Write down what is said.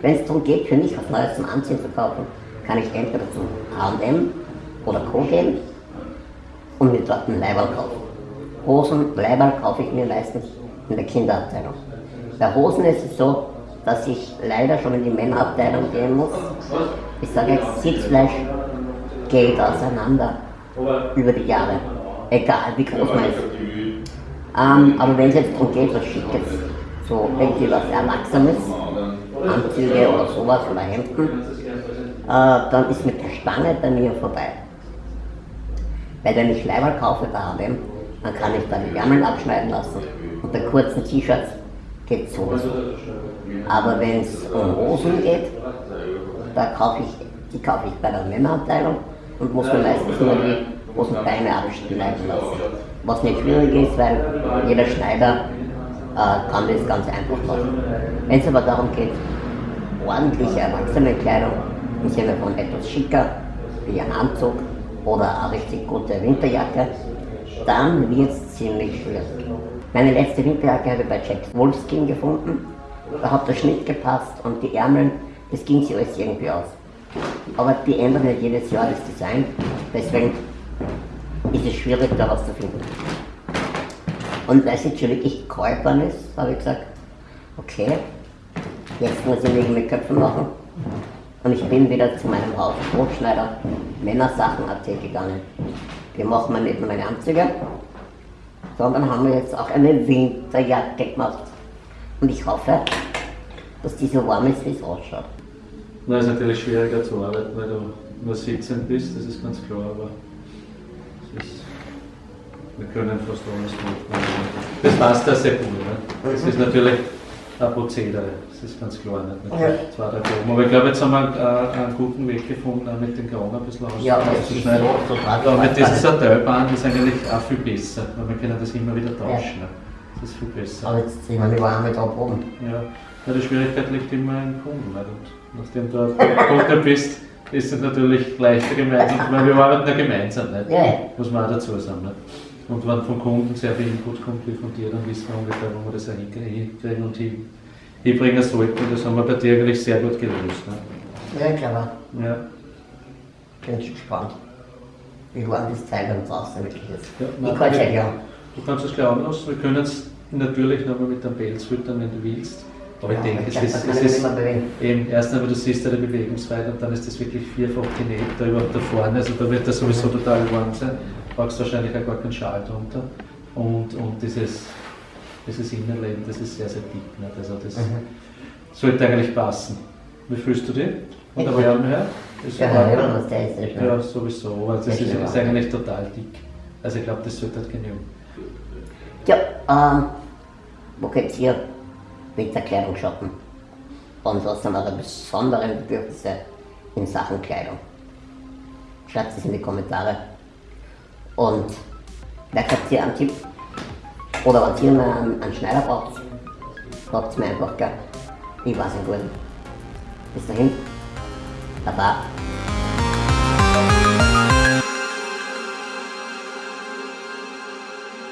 Wenn es darum geht, für mich was Neues zum Anziehen zu kaufen, kann ich entweder zum H&M oder Co. gehen und mir dort einen Leiberl kaufen. Hosen, Leiberl kaufe ich mir meistens in der Kinderabteilung. Bei Hosen ist es so, dass ich leider schon in die Männerabteilung gehen muss. Ich sage jetzt, Sitzfleisch geht auseinander über die Jahre. Egal wie groß man ist. Ähm, aber wenn es jetzt darum geht, was Schickes, so irgendwie was Erwachsenes, Anzüge oder sowas oder Hemden, äh, dann ist mit der Stange bei mir vorbei. Weil wenn ich Leiberl kaufe bei H&M, dann kann ich da die Ärmel abschneiden lassen und bei kurzen T-Shirts geht sowieso. Aber wenn es um Hosen geht, da kaufe ich, die kaufe ich bei der Männerabteilung und muss mir meistens nur die Hosenbeine abschneiden lassen. Was nicht schwierig ist, weil jeder Schneider äh, kann das ganz einfach machen. Wenn es aber darum geht, ordentliche Erwachsenenkleidung im Sinne von etwas schicker, wie ein Anzug oder eine richtig gute Winterjacke, dann wird es ziemlich schwierig. Meine letzte Winterjacke habe ich bei Jack Wolfskin gefunden. Da hat der Schnitt gepasst und die Ärmel, das ging sich alles irgendwie aus. Aber die ändern ja jedes Jahr das Design, deswegen ist es schwierig, da was zu finden. Und weil es jetzt schon wirklich geworden ist, habe ich gesagt, okay, jetzt muss ich mich mit Köpfen machen. Und ich bin wieder zu meinem Haus Brotschneider Männersachen.at gegangen. Wir machen wir nicht nur meine Anzüge, sondern haben wir jetzt auch eine Winterjacke gemacht. Und ich hoffe, dass die so warm ist, wie es ausschaut. Na, ist natürlich schwieriger zu arbeiten, weil du nur sitzend bist, das ist ganz klar, aber ist, wir können fast alles machen. Das passt da sehr gut. Ne? Das ist natürlich ein Prozedere, das ist ganz klar. Nicht mit Ja. zwei, drei Proben. Aber ich glaube, jetzt haben wir einen, einen guten Weg gefunden, auch mit den Grauen ein bisschen Ja, aber ist auszuschneiden. so Aber mit tragbar. diesem Satellband ist eigentlich auch viel besser, weil wir können das immer wieder tauschen. Ne? Das ist viel besser. Aber jetzt sehen wir die Warme da oben. Ja, ja, die Schwierigkeit liegt immer im Kunden. Nachdem du ein Kunde bist, ist es natürlich leichter gemeinsam, weil wir arbeiten ja gemeinsam, nicht? Ja, ja. muss man auch dazu sagen. Nicht? Und wenn vom Kunden sehr viel Input kommt wie von dir, dann wissen wir ungefähr, wo wir das auch hinkriegen und hin- hinbringen sollten. Das haben wir bei dir eigentlich sehr gut gelöst. Ne? Ja, clever. Ja. Bin schon gespannt, wie warm das Teil dann draußen wirklich ist. Ja, ich nein, kann es ja ja. Du kannst es gleich anlassen, wir können es natürlich nochmal mit einem Pelz füttern, wenn du willst. Aber ich denke, es ist, es ist. Eben, erst einmal, du siehst ja die Bewegungsweite und dann ist das wirklich vierfach genäht da überhaupt da vorne. Also da wird das sowieso total warm sein. Brauchst wahrscheinlich auch gar keinen Schal drunter. Und, und dieses, dieses Innenleben, das ist sehr, sehr dick. Nicht? Also das Mhm. sollte eigentlich passen. Wie fühlst du dich? Von der. Wärme her? Ist Ja, ja, ist, sowieso. Aber das ist, ist eigentlich total dick. Also ich glaube, das sollte halt genügen. Ja, ähm, wo geht's ihr Winterkleidung shoppen? Und was sind eure besonderen Bedürfnisse in Sachen Kleidung? Schreibt es in die Kommentare. Und vielleicht habt ihr einen Tipp oder wenn ihr mal einen, Schneider braucht, sagt es mir einfach, gell? Ich weiß ihn gut. Bis dahin, Baba.